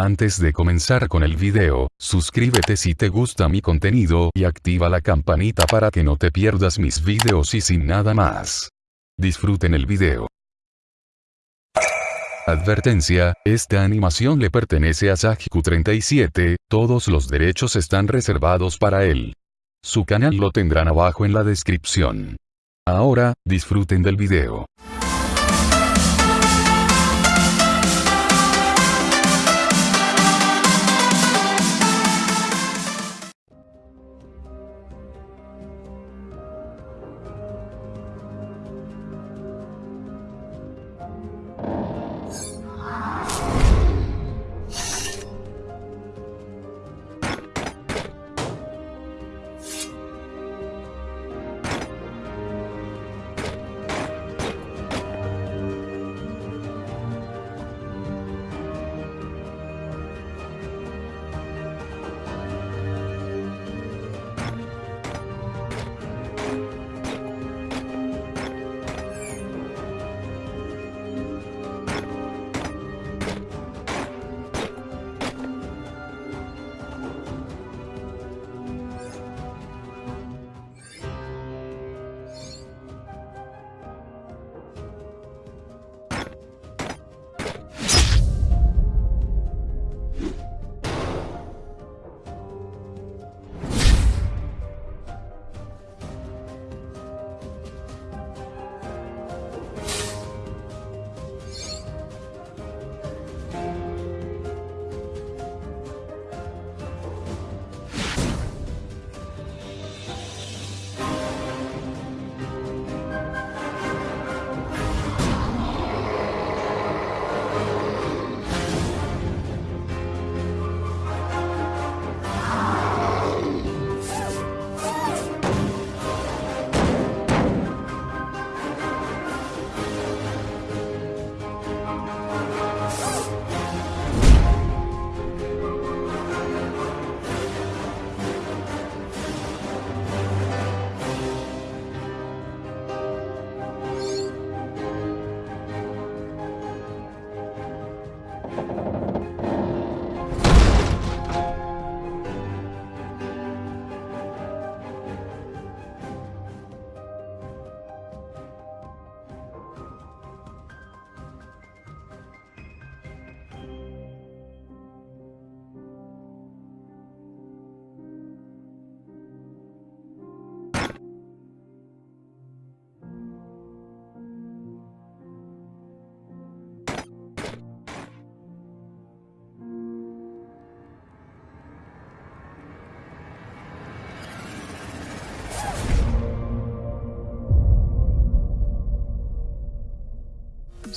Antes de comenzar con el video, suscríbete si te gusta mi contenido y activa la campanita para que no te pierdas mis videos y sin nada más. Disfruten el video. Advertencia, esta animación le pertenece a Sajiku37, todos los derechos están reservados para él. Su canal lo tendrán abajo en la descripción. Ahora, disfruten del video.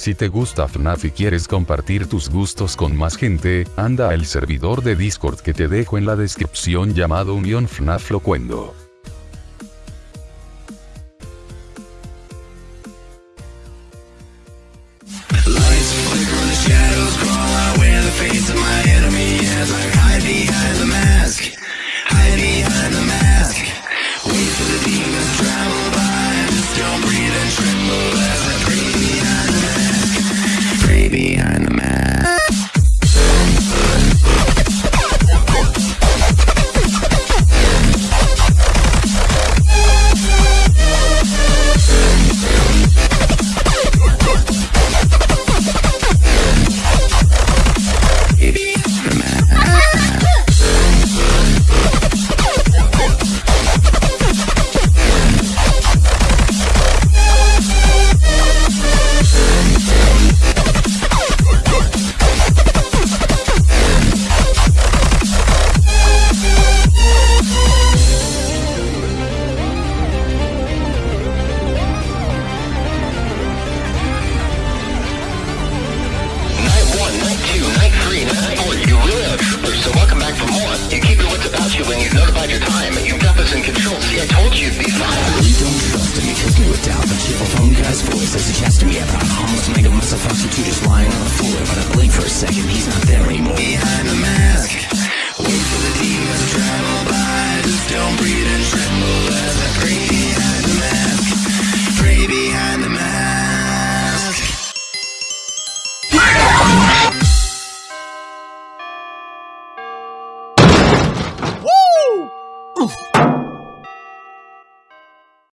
Si te gusta FNAF y quieres compartir tus gustos con más gente, anda al servidor de Discord que te dejo en la descripción llamado Unión FNAF Locuendo. Just knew a thousand cheerful phone guy's voice as he chats to me about mega just lying on the floor. But I blink for a second, he's not there anymore. Behind the mask, wait for the demons to